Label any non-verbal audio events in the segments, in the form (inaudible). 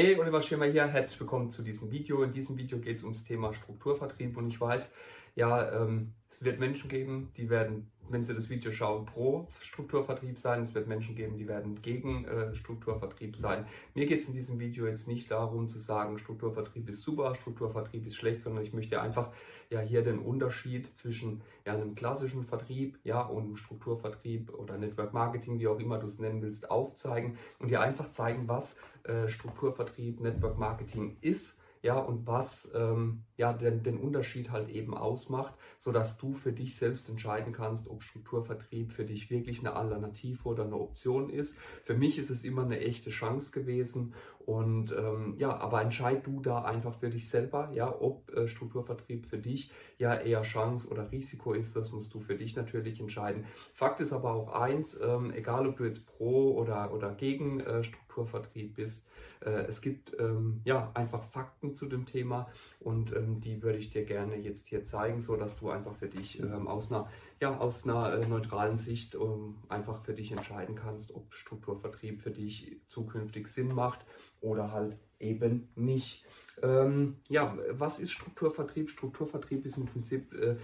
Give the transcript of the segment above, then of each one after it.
Hey, Oliver Schirmer hier, herzlich willkommen zu diesem Video. In diesem Video geht es ums Thema Strukturvertrieb und ich weiß, ja, ähm, es wird Menschen geben, die werden, wenn sie das Video schauen, pro Strukturvertrieb sein. Es wird Menschen geben, die werden gegen äh, Strukturvertrieb sein. Mir geht es in diesem Video jetzt nicht darum zu sagen, Strukturvertrieb ist super, Strukturvertrieb ist schlecht, sondern ich möchte einfach ja hier den Unterschied zwischen ja, einem klassischen Vertrieb ja, und Strukturvertrieb oder Network Marketing, wie auch immer du es nennen willst, aufzeigen und dir einfach zeigen, was äh, Strukturvertrieb, Network Marketing ist ja, und was ähm, ja, den, den Unterschied halt eben ausmacht, sodass du für dich selbst entscheiden kannst, ob Strukturvertrieb für dich wirklich eine Alternative oder eine Option ist. Für mich ist es immer eine echte Chance gewesen und ähm, ja, aber entscheid du da einfach für dich selber, ja, ob äh, Strukturvertrieb für dich ja eher Chance oder Risiko ist, das musst du für dich natürlich entscheiden. Fakt ist aber auch eins, ähm, egal ob du jetzt pro oder, oder gegen äh, Strukturvertrieb bist, äh, es gibt ähm, ja einfach Fakten zu dem Thema und ähm, die würde ich dir gerne jetzt hier zeigen, so dass du einfach für dich ähm, aus einer ja, aus einer äh, neutralen Sicht um, einfach für dich entscheiden kannst, ob Strukturvertrieb für dich zukünftig Sinn macht oder halt eben nicht. Ähm, ja, was ist Strukturvertrieb? Strukturvertrieb ist im Prinzip äh,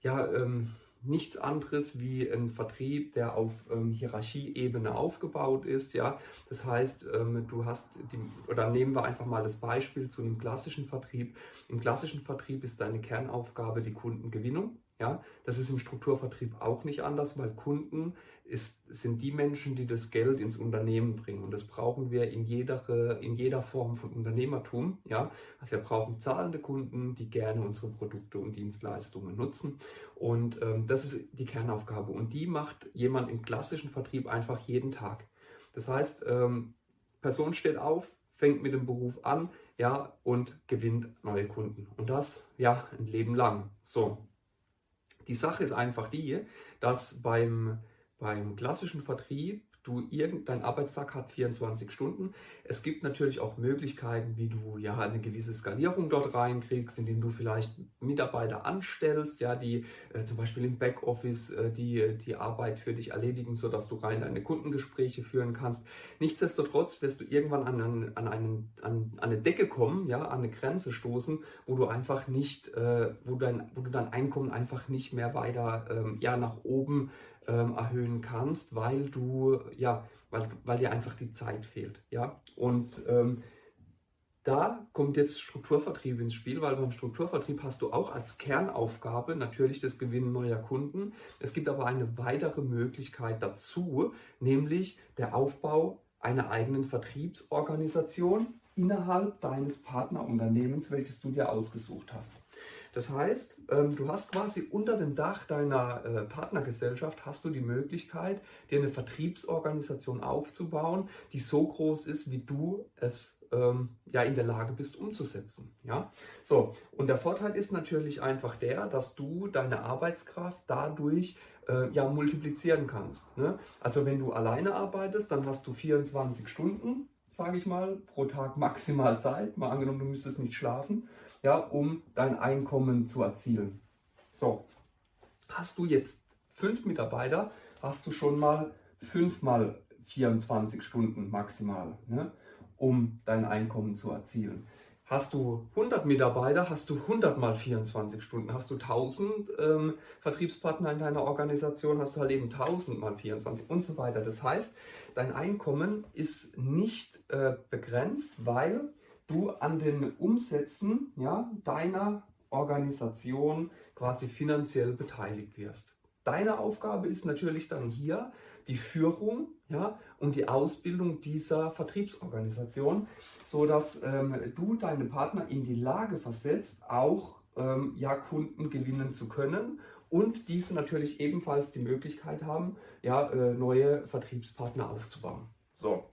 ja ähm, nichts anderes wie ein Vertrieb, der auf ähm, Hierarchieebene aufgebaut ist. Ja, das heißt, ähm, du hast die, oder nehmen wir einfach mal das Beispiel zu einem klassischen Vertrieb. Im klassischen Vertrieb ist deine Kernaufgabe die Kundengewinnung. Ja, das ist im Strukturvertrieb auch nicht anders, weil Kunden ist, sind die Menschen, die das Geld ins Unternehmen bringen. Und das brauchen wir in jeder, in jeder Form von Unternehmertum. Ja, also wir brauchen zahlende Kunden, die gerne unsere Produkte und Dienstleistungen nutzen. Und ähm, das ist die Kernaufgabe. Und die macht jemand im klassischen Vertrieb einfach jeden Tag. Das heißt, ähm, Person steht auf, fängt mit dem Beruf an, ja, und gewinnt neue Kunden. Und das, ja, ein Leben lang. So, die Sache ist einfach die, dass beim, beim klassischen Vertrieb du irgendein Arbeitstag hat 24 Stunden. Es gibt natürlich auch Möglichkeiten, wie du ja eine gewisse Skalierung dort reinkriegst, indem du vielleicht Mitarbeiter anstellst, ja, die äh, zum Beispiel im Backoffice äh, die, die Arbeit für dich erledigen, sodass du rein deine Kundengespräche führen kannst. Nichtsdestotrotz wirst du irgendwann an, an, an, einen, an eine Decke kommen, ja, an eine Grenze stoßen, wo du einfach nicht, äh, wo, dein, wo du dein Einkommen einfach nicht mehr weiter ähm, ja, nach oben ähm, erhöhen kannst, weil du, ja, weil, weil dir einfach die Zeit fehlt. Ja? Und ähm, da kommt jetzt Strukturvertrieb ins Spiel, weil beim Strukturvertrieb hast du auch als Kernaufgabe natürlich das Gewinnen neuer Kunden. Es gibt aber eine weitere Möglichkeit dazu, nämlich der Aufbau einer eigenen Vertriebsorganisation innerhalb deines Partnerunternehmens, welches du dir ausgesucht hast. Das heißt, ähm, du hast quasi unter dem Dach deiner äh, Partnergesellschaft hast du die Möglichkeit, dir eine Vertriebsorganisation aufzubauen, die so groß ist, wie du es ähm, ja in der Lage bist umzusetzen. Ja, so und der Vorteil ist natürlich einfach der, dass du deine Arbeitskraft dadurch äh, ja multiplizieren kannst. Ne? Also wenn du alleine arbeitest, dann hast du 24 Stunden, sage ich mal, pro Tag maximal Zeit. Mal angenommen, du müsstest nicht schlafen ja, um dein Einkommen zu erzielen. So, hast du jetzt fünf Mitarbeiter, hast du schon mal fünf mal 24 Stunden maximal, ne, um dein Einkommen zu erzielen. Hast du 100 Mitarbeiter, hast du 100 mal 24 Stunden. Hast du 1000 ähm, Vertriebspartner in deiner Organisation, hast du halt eben 1000 mal 24 und so weiter. Das heißt, dein Einkommen ist nicht äh, begrenzt, weil du an den Umsätzen ja, deiner Organisation quasi finanziell beteiligt wirst. Deine Aufgabe ist natürlich dann hier die Führung ja, und die Ausbildung dieser Vertriebsorganisation, sodass ähm, du deine Partner in die Lage versetzt, auch ähm, ja, Kunden gewinnen zu können und diese natürlich ebenfalls die Möglichkeit haben, ja, äh, neue Vertriebspartner aufzubauen. So.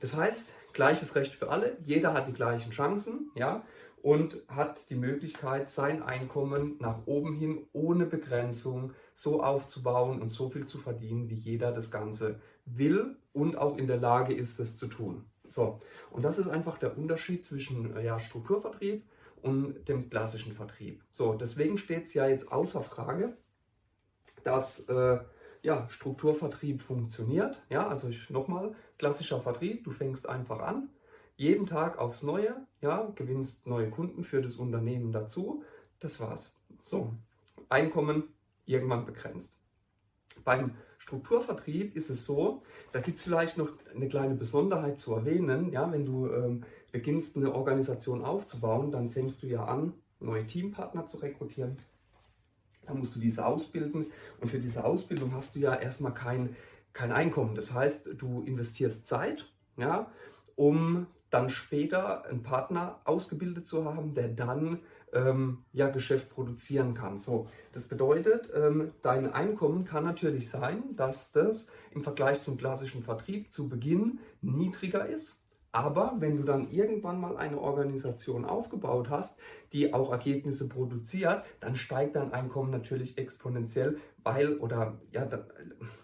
Das heißt, gleiches Recht für alle, jeder hat die gleichen Chancen, ja, und hat die Möglichkeit, sein Einkommen nach oben hin ohne Begrenzung so aufzubauen und so viel zu verdienen, wie jeder das Ganze will und auch in der Lage ist, es zu tun. So, und das ist einfach der Unterschied zwischen ja, Strukturvertrieb und dem klassischen Vertrieb. So, deswegen steht es ja jetzt außer Frage, dass äh, ja, Strukturvertrieb funktioniert. Ja, also nochmal, klassischer Vertrieb, du fängst einfach an. jeden Tag aufs Neue, ja, gewinnst neue Kunden für das Unternehmen dazu. Das war's. So, Einkommen irgendwann begrenzt. Beim Strukturvertrieb ist es so, da gibt es vielleicht noch eine kleine Besonderheit zu erwähnen. Ja, wenn du ähm, beginnst, eine Organisation aufzubauen, dann fängst du ja an, neue Teampartner zu rekrutieren. Dann musst du diese ausbilden und für diese Ausbildung hast du ja erstmal kein, kein Einkommen. Das heißt, du investierst Zeit, ja, um dann später einen Partner ausgebildet zu haben, der dann ähm, ja, Geschäft produzieren kann. So, das bedeutet, ähm, dein Einkommen kann natürlich sein, dass das im Vergleich zum klassischen Vertrieb zu Beginn niedriger ist. Aber wenn du dann irgendwann mal eine Organisation aufgebaut hast, die auch Ergebnisse produziert, dann steigt dein Einkommen natürlich exponentiell, weil oder ja,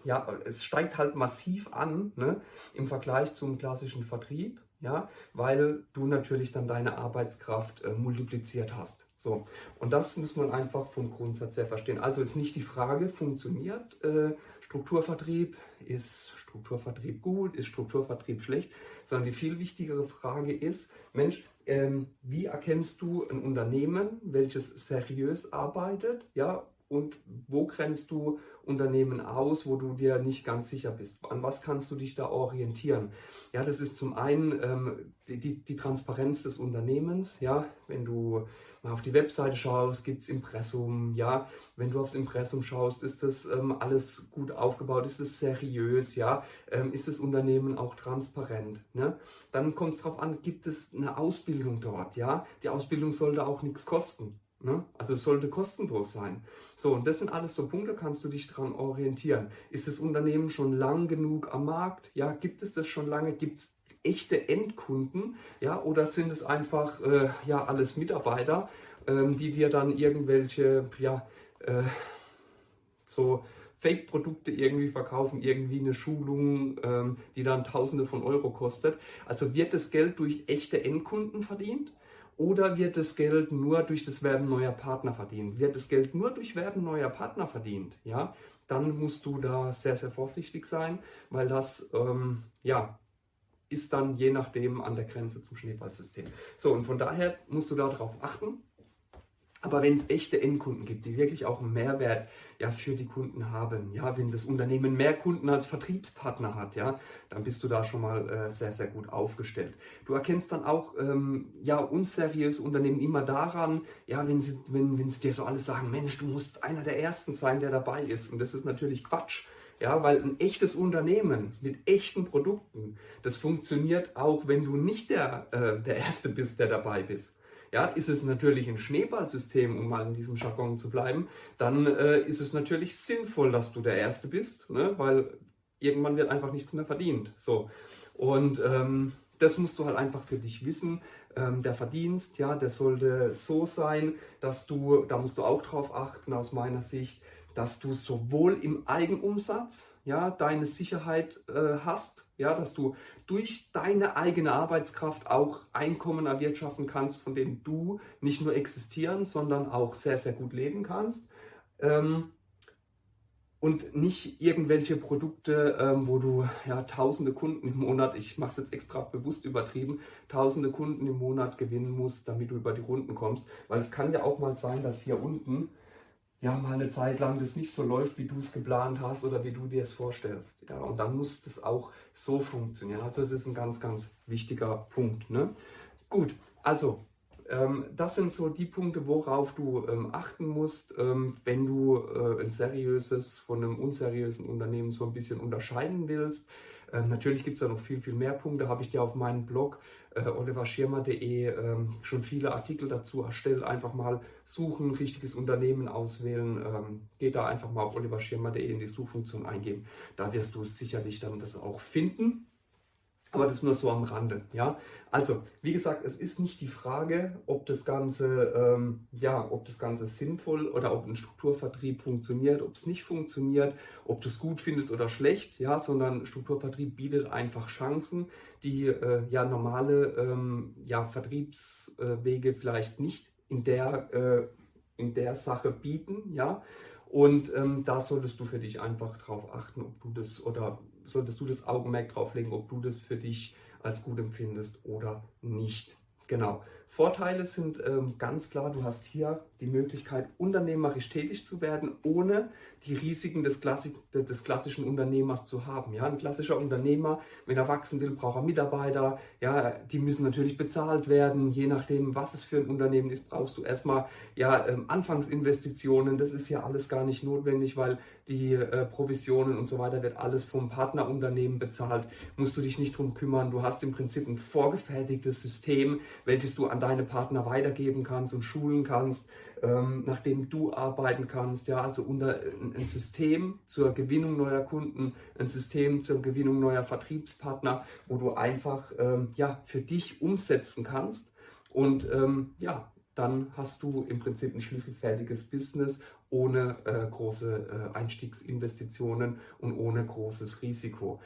ja es steigt halt massiv an ne, im Vergleich zum klassischen Vertrieb ja, weil du natürlich dann deine Arbeitskraft äh, multipliziert hast. So, und das muss man einfach vom Grundsatz her verstehen. Also ist nicht die Frage, funktioniert äh, Strukturvertrieb, ist Strukturvertrieb gut, ist Strukturvertrieb schlecht, sondern die viel wichtigere Frage ist, Mensch, ähm, wie erkennst du ein Unternehmen, welches seriös arbeitet, ja, und wo grenzt du Unternehmen aus, wo du dir nicht ganz sicher bist? An was kannst du dich da orientieren? Ja, das ist zum einen ähm, die, die, die, Transparenz des Unternehmens. Ja, wenn du auf die Webseite schaust, gibt es Impressum. Ja, wenn du aufs Impressum schaust, ist das ähm, alles gut aufgebaut? Ist es seriös? Ja, ähm, ist das Unternehmen auch transparent? Ne? Dann kommt es darauf an, gibt es eine Ausbildung dort? Ja, die Ausbildung sollte auch nichts kosten. Ne? Also sollte kostenlos sein. So, und das sind alles so Punkte, kannst du dich daran orientieren. Ist das Unternehmen schon lang genug am Markt? Ja, gibt es das schon lange? Gibt es echte Endkunden? Ja, oder sind es einfach äh, ja, alles Mitarbeiter, ähm, die dir dann irgendwelche, ja, äh, so Fake-Produkte irgendwie verkaufen, irgendwie eine Schulung, ähm, die dann Tausende von Euro kostet. Also wird das Geld durch echte Endkunden verdient? Oder wird das Geld nur durch das Werben neuer Partner verdient? Wird das Geld nur durch Werben neuer Partner verdient? Ja, dann musst du da sehr, sehr vorsichtig sein, weil das, ähm, ja, ist dann je nachdem an der Grenze zum Schneeballsystem. So, und von daher musst du darauf achten, aber wenn es echte Endkunden gibt, die wirklich auch einen Mehrwert ja, für die Kunden haben, ja, wenn das Unternehmen mehr Kunden als Vertriebspartner hat, ja, dann bist du da schon mal äh, sehr, sehr gut aufgestellt. Du erkennst dann auch ähm, ja, unseriöse Unternehmen immer daran, ja, wenn sie, wenn, wenn sie dir so alles sagen, Mensch, du musst einer der Ersten sein, der dabei ist. Und das ist natürlich Quatsch. Ja, weil ein echtes Unternehmen mit echten Produkten, das funktioniert auch, wenn du nicht der, äh, der Erste bist, der dabei bist. Ja, ist es natürlich ein Schneeballsystem, um mal in diesem Jargon zu bleiben, dann äh, ist es natürlich sinnvoll, dass du der Erste bist, ne? weil irgendwann wird einfach nichts mehr verdient. So. Und ähm, das musst du halt einfach für dich wissen. Ähm, der Verdienst, ja, der sollte so sein, dass du, da musst du auch drauf achten aus meiner Sicht, dass du sowohl im Eigenumsatz ja, deine Sicherheit äh, hast, ja, dass du durch deine eigene Arbeitskraft auch Einkommen erwirtschaften kannst, von denen du nicht nur existieren, sondern auch sehr, sehr gut leben kannst. Ähm, und nicht irgendwelche Produkte, ähm, wo du ja tausende Kunden im Monat, ich mache es jetzt extra bewusst übertrieben, tausende Kunden im Monat gewinnen musst, damit du über die Runden kommst. Weil es kann ja auch mal sein, dass hier unten ja mal eine Zeit lang das nicht so läuft, wie du es geplant hast oder wie du dir es vorstellst. Ja, und dann muss das auch so funktionieren. Also es ist ein ganz, ganz wichtiger Punkt. Ne? Gut, also ähm, das sind so die Punkte, worauf du ähm, achten musst, ähm, wenn du äh, ein seriöses von einem unseriösen Unternehmen so ein bisschen unterscheiden willst. Ähm, natürlich gibt es da noch viel, viel mehr Punkte, habe ich dir auf meinem Blog äh, oliverschirmer.de ähm, schon viele Artikel dazu erstellt. Einfach mal suchen, richtiges Unternehmen auswählen. Ähm, geht da einfach mal auf oliverschirmer.de in die Suchfunktion eingeben. Da wirst du sicherlich dann das auch finden. Aber das nur so am Rande. Ja? Also, wie gesagt, es ist nicht die Frage, ob das Ganze, ähm, ja, ob das Ganze sinnvoll oder ob ein Strukturvertrieb funktioniert, ob es nicht funktioniert, ob du es gut findest oder schlecht, ja, sondern Strukturvertrieb bietet einfach Chancen, die äh, ja normale ähm, ja, Vertriebswege vielleicht nicht in der, äh, in der Sache bieten, ja. Und ähm, da solltest du für dich einfach drauf achten, ob du das oder solltest du das Augenmerk drauf legen, ob du das für dich als gut empfindest oder nicht. Genau. Vorteile sind ähm, ganz klar, du hast hier die Möglichkeit, unternehmerisch tätig zu werden, ohne die Risiken des, Klassi des klassischen Unternehmers zu haben. Ja, ein klassischer Unternehmer, wenn er wachsen will, braucht er Mitarbeiter. Ja, die müssen natürlich bezahlt werden. Je nachdem, was es für ein Unternehmen ist, brauchst du erstmal ja, ähm, Anfangsinvestitionen. Das ist ja alles gar nicht notwendig, weil die äh, Provisionen und so weiter wird alles vom Partnerunternehmen bezahlt. Musst du dich nicht drum kümmern. Du hast im Prinzip ein vorgefertigtes System, welches du an deine Partner weitergeben kannst und schulen kannst ähm, nach dem du arbeiten kannst. Ja, also unter, ein System zur Gewinnung neuer Kunden, ein System zur Gewinnung neuer Vertriebspartner, wo du einfach ähm, ja, für dich umsetzen kannst. Und ähm, ja, dann hast du im Prinzip ein schlüsselfertiges Business ohne äh, große äh, Einstiegsinvestitionen und ohne großes Risiko.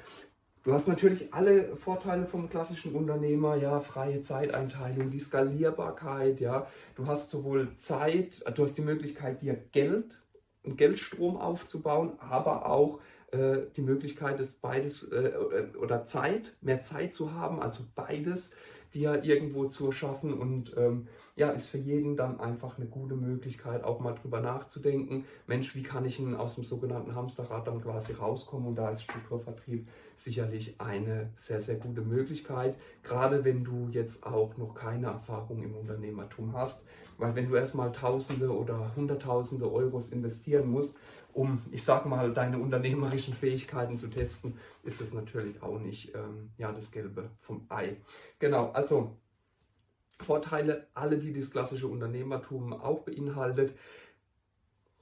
Du hast natürlich alle Vorteile vom klassischen Unternehmer, ja, freie Zeiteinteilung, die Skalierbarkeit, ja. Du hast sowohl Zeit, du hast die Möglichkeit, dir Geld, einen Geldstrom aufzubauen, aber auch äh, die Möglichkeit, das beides äh, oder Zeit, mehr Zeit zu haben, also beides dir irgendwo zu schaffen und ähm, ja, ist für jeden dann einfach eine gute Möglichkeit, auch mal drüber nachzudenken. Mensch, wie kann ich denn aus dem sogenannten Hamsterrad dann quasi rauskommen? Und da ist Strukturvertrieb sicherlich eine sehr, sehr gute Möglichkeit, gerade wenn du jetzt auch noch keine Erfahrung im Unternehmertum hast. Weil wenn du erstmal Tausende oder Hunderttausende Euros investieren musst, um, ich sag mal, deine unternehmerischen Fähigkeiten zu testen, ist es natürlich auch nicht ähm, ja, das Gelbe vom Ei. Genau, also Vorteile, alle, die das klassische Unternehmertum auch beinhaltet.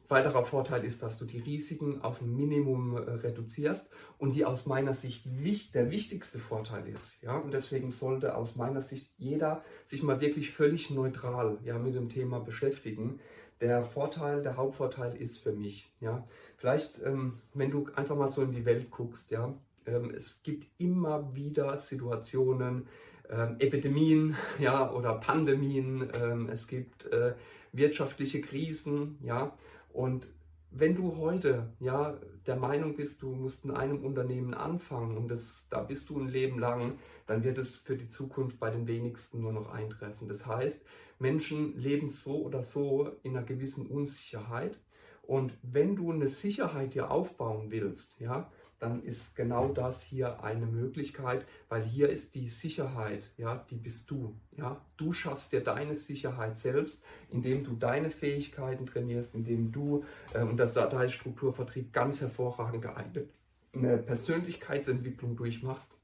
Weiterer Vorteil ist, dass du die Risiken auf ein Minimum äh, reduzierst und die aus meiner Sicht wichtig, der wichtigste Vorteil ist. Ja? Und deswegen sollte aus meiner Sicht jeder sich mal wirklich völlig neutral ja, mit dem Thema beschäftigen. Der Vorteil, der Hauptvorteil ist für mich, ja, vielleicht, ähm, wenn du einfach mal so in die Welt guckst, ja, ähm, es gibt immer wieder Situationen, ähm, Epidemien (laughs) ja, oder Pandemien, ähm, es gibt äh, wirtschaftliche Krisen, ja, und wenn du heute ja der Meinung bist, du musst in einem Unternehmen anfangen und das, da bist du ein Leben lang, dann wird es für die Zukunft bei den wenigsten nur noch eintreffen. Das heißt, Menschen leben so oder so in einer gewissen Unsicherheit. Und wenn du eine Sicherheit dir aufbauen willst, ja, dann ist genau das hier eine Möglichkeit, weil hier ist die Sicherheit, ja, die bist du, ja. Du schaffst dir deine Sicherheit selbst, indem du deine Fähigkeiten trainierst, indem du, äh, und das, da ist Strukturvertrieb ganz hervorragend geeignet, eine Persönlichkeitsentwicklung durchmachst,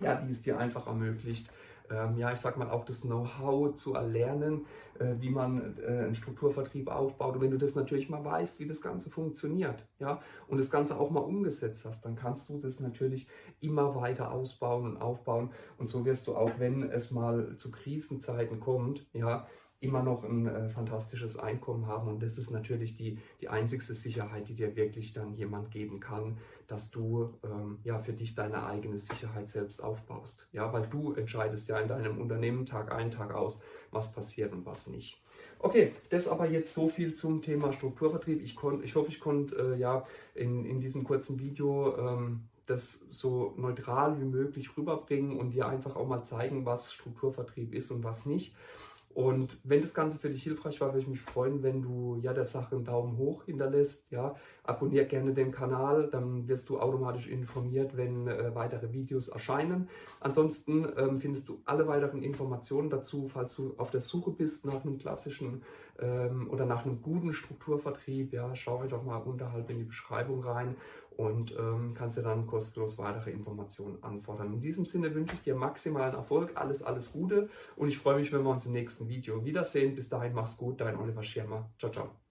ja, die es dir einfach ermöglicht, ähm, ja, ich sag mal, auch das Know-how zu erlernen, äh, wie man äh, einen Strukturvertrieb aufbaut. Und wenn du das natürlich mal weißt, wie das Ganze funktioniert, ja, und das Ganze auch mal umgesetzt hast, dann kannst du das natürlich immer weiter ausbauen und aufbauen. Und so wirst du auch, wenn es mal zu Krisenzeiten kommt, ja, immer noch ein äh, fantastisches Einkommen haben. Und das ist natürlich die, die einzigste Sicherheit, die dir wirklich dann jemand geben kann, dass du ähm, ja für dich deine eigene Sicherheit selbst aufbaust. Ja, weil du entscheidest ja in deinem Unternehmen Tag ein, Tag aus, was passiert und was nicht. Okay, das aber jetzt so viel zum Thema Strukturvertrieb. Ich, konnt, ich hoffe, ich konnte äh, ja in, in diesem kurzen Video ähm, das so neutral wie möglich rüberbringen und dir einfach auch mal zeigen, was Strukturvertrieb ist und was nicht. Und wenn das Ganze für dich hilfreich war, würde ich mich freuen, wenn du ja der Sache einen Daumen hoch hinterlässt. Ja, abonnier gerne den Kanal, dann wirst du automatisch informiert, wenn äh, weitere Videos erscheinen. Ansonsten ähm, findest du alle weiteren Informationen dazu, falls du auf der Suche bist nach einem klassischen ähm, oder nach einem guten Strukturvertrieb. Ja, schau einfach mal unterhalb in die Beschreibung rein und ähm, kannst dir dann kostenlos weitere Informationen anfordern. In diesem Sinne wünsche ich dir maximalen Erfolg, alles, alles Gute und ich freue mich, wenn wir uns im nächsten Video wiedersehen. Bis dahin, mach's gut, dein Oliver Schirmer. Ciao, ciao.